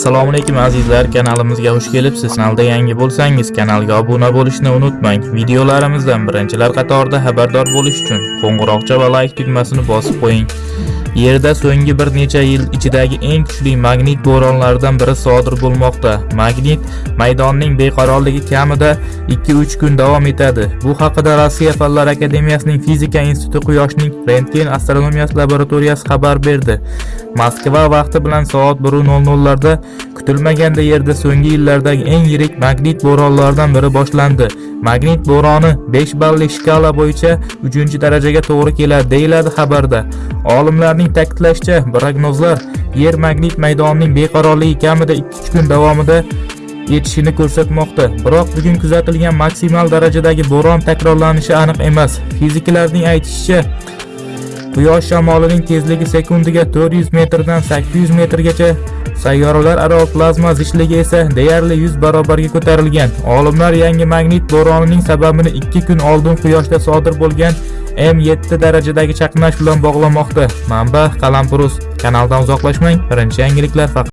assalomu alaykum azizlar. Kanalimizga xush kelibsiz. Kanalda yangi bo'lsangiz kanalga obuna bo'lishni unutmang. Videolarimizdan birinchilar qatorida xabardor bo'lish uchun qo'ng'iroqcha va like tugmasini bosib qo'ying. Yerda so'nggi bir necha yil ichidagi eng kuchli magnit bo'ronlaridan biri sodir bo'lmoqda. Magnit maydonning beqarorligi kamida 2-3 kun davom etadi. Bu haqida rossiya fanlar akademiyasining fizika instituti quyoshning rentgen astronomiyasi laboratoriyasi xabar berdi. Moskva vaqti bilan soat 1:00 larda kutilmaganda yerda so'nggi yillardagi eng yirik magnit bo'ronlaridan biri boshlandi. Magnit bo'roni 5 balli shkala bo'yicha 3-darajaga to'g'ri keladi deyiladi xabarda. Olimlarning ta'kidlashicha prognozlar yer magnit maydonining beqarorligi kamida 2-3 kun davomida yetishini ko'rsatmoqda. Biroq bugun kuzatilgan maksimal darajadagi bo'ron takrorlanishi aniq emas. Fiziklarning aytishicha quyosh shamolining tezligi sekundiga 400 metrdan 800 metrgacha sayyoralararo plazma zichligi esa deyarli 100 barobarga ko'tarilgan. Olimlar yangi magnit bo'ronining sababini 2 kun oldin quyoshda sodir bo'lgan m7 darajadagi chaqnash bilan bog'lamoqda. Manba qalampirus. Kanaldan uzoqlashmang. Birinchi yangiliklar faqat